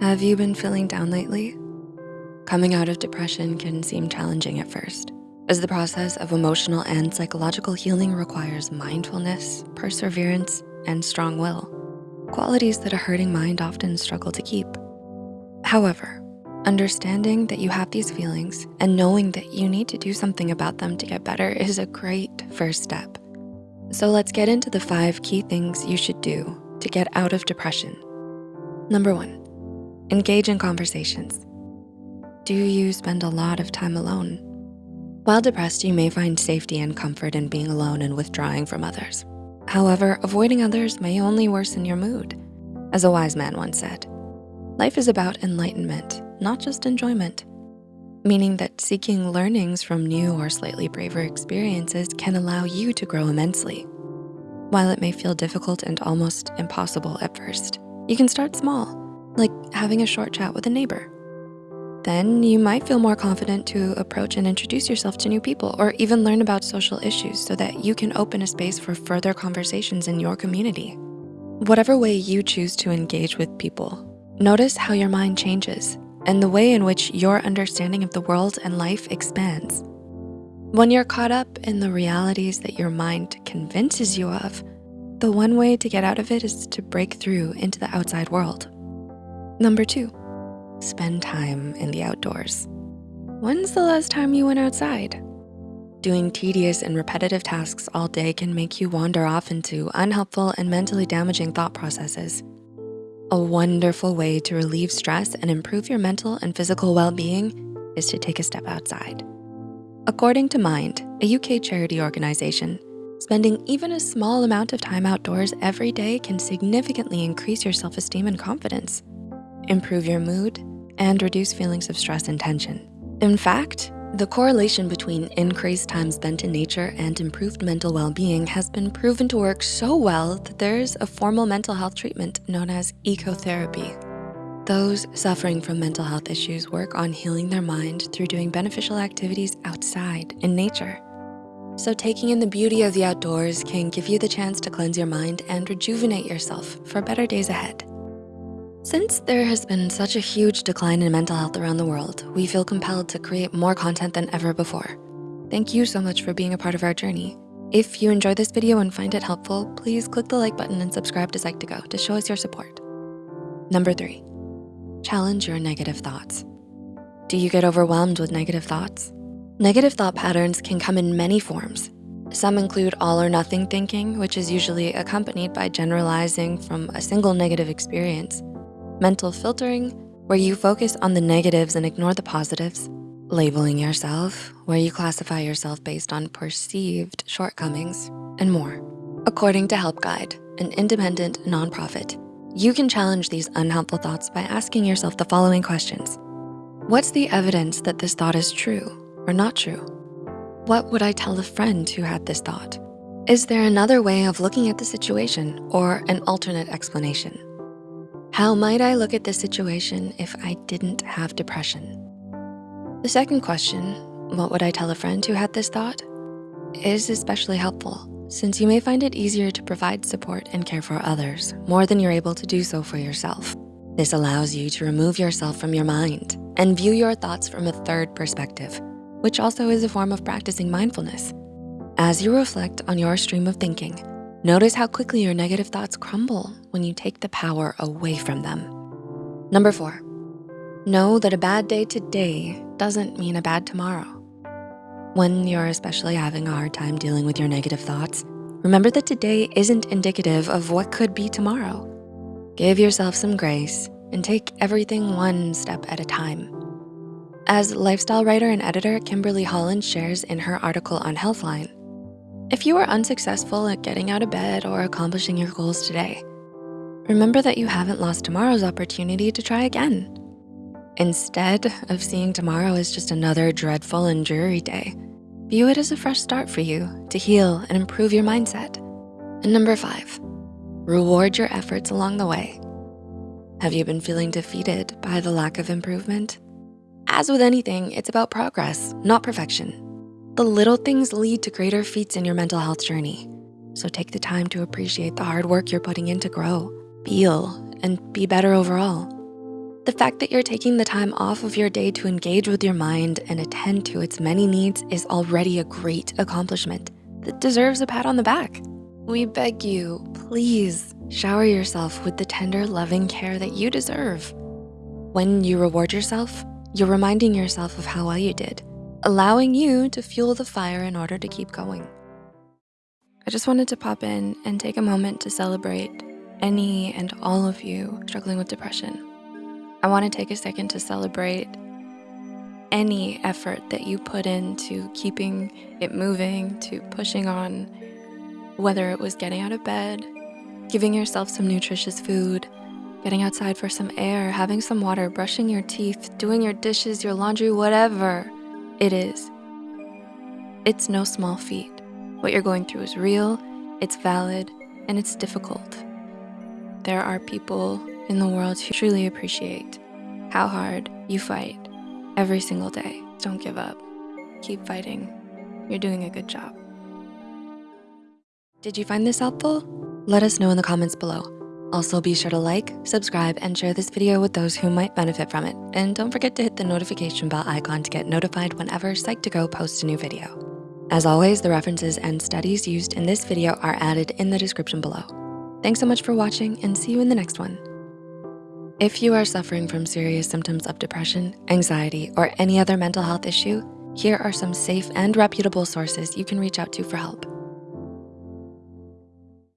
Have you been feeling down lately? Coming out of depression can seem challenging at first, as the process of emotional and psychological healing requires mindfulness, perseverance, and strong will, qualities that a hurting mind often struggle to keep. However, understanding that you have these feelings and knowing that you need to do something about them to get better is a great first step. So let's get into the five key things you should do to get out of depression. Number one, engage in conversations. Do you spend a lot of time alone? While depressed, you may find safety and comfort in being alone and withdrawing from others. However, avoiding others may only worsen your mood. As a wise man once said, life is about enlightenment, not just enjoyment, meaning that seeking learnings from new or slightly braver experiences can allow you to grow immensely. While it may feel difficult and almost impossible at first, you can start small, like having a short chat with a neighbor then you might feel more confident to approach and introduce yourself to new people or even learn about social issues so that you can open a space for further conversations in your community. Whatever way you choose to engage with people, notice how your mind changes and the way in which your understanding of the world and life expands. When you're caught up in the realities that your mind convinces you of, the one way to get out of it is to break through into the outside world. Number two, Spend time in the outdoors. When's the last time you went outside? Doing tedious and repetitive tasks all day can make you wander off into unhelpful and mentally damaging thought processes. A wonderful way to relieve stress and improve your mental and physical well-being is to take a step outside. According to Mind, a UK charity organization, spending even a small amount of time outdoors every day can significantly increase your self-esteem and confidence improve your mood, and reduce feelings of stress and tension. In fact, the correlation between increased time spent in nature and improved mental well-being has been proven to work so well that there's a formal mental health treatment known as ecotherapy. Those suffering from mental health issues work on healing their mind through doing beneficial activities outside in nature. So taking in the beauty of the outdoors can give you the chance to cleanse your mind and rejuvenate yourself for better days ahead. Since there has been such a huge decline in mental health around the world, we feel compelled to create more content than ever before. Thank you so much for being a part of our journey. If you enjoyed this video and find it helpful, please click the like button and subscribe to Psych2Go to show us your support. Number three, challenge your negative thoughts. Do you get overwhelmed with negative thoughts? Negative thought patterns can come in many forms. Some include all or nothing thinking, which is usually accompanied by generalizing from a single negative experience mental filtering, where you focus on the negatives and ignore the positives, labeling yourself, where you classify yourself based on perceived shortcomings, and more. According to Help Guide, an independent nonprofit, you can challenge these unhelpful thoughts by asking yourself the following questions. What's the evidence that this thought is true or not true? What would I tell a friend who had this thought? Is there another way of looking at the situation or an alternate explanation? How might I look at this situation if I didn't have depression? The second question, what would I tell a friend who had this thought, is especially helpful since you may find it easier to provide support and care for others more than you're able to do so for yourself. This allows you to remove yourself from your mind and view your thoughts from a third perspective, which also is a form of practicing mindfulness. As you reflect on your stream of thinking, Notice how quickly your negative thoughts crumble when you take the power away from them. Number four, know that a bad day today doesn't mean a bad tomorrow. When you're especially having a hard time dealing with your negative thoughts, remember that today isn't indicative of what could be tomorrow. Give yourself some grace and take everything one step at a time. As lifestyle writer and editor Kimberly Holland shares in her article on Healthline, if you are unsuccessful at getting out of bed or accomplishing your goals today, remember that you haven't lost tomorrow's opportunity to try again. Instead of seeing tomorrow as just another dreadful and dreary day, view it as a fresh start for you to heal and improve your mindset. And number five, reward your efforts along the way. Have you been feeling defeated by the lack of improvement? As with anything, it's about progress, not perfection. The little things lead to greater feats in your mental health journey. So take the time to appreciate the hard work you're putting in to grow, heal, and be better overall. The fact that you're taking the time off of your day to engage with your mind and attend to its many needs is already a great accomplishment that deserves a pat on the back. We beg you, please shower yourself with the tender, loving care that you deserve. When you reward yourself, you're reminding yourself of how well you did, allowing you to fuel the fire in order to keep going. I just wanted to pop in and take a moment to celebrate any and all of you struggling with depression. I wanna take a second to celebrate any effort that you put into keeping it moving, to pushing on, whether it was getting out of bed, giving yourself some nutritious food, getting outside for some air, having some water, brushing your teeth, doing your dishes, your laundry, whatever it is. It's no small feat. What you're going through is real, it's valid, and it's difficult. There are people in the world who truly appreciate how hard you fight every single day. Don't give up. Keep fighting. You're doing a good job. Did you find this helpful? Let us know in the comments below. Also be sure to like, subscribe, and share this video with those who might benefit from it. And don't forget to hit the notification bell icon to get notified whenever Psych2Go posts a new video. As always, the references and studies used in this video are added in the description below. Thanks so much for watching and see you in the next one. If you are suffering from serious symptoms of depression, anxiety, or any other mental health issue, here are some safe and reputable sources you can reach out to for help.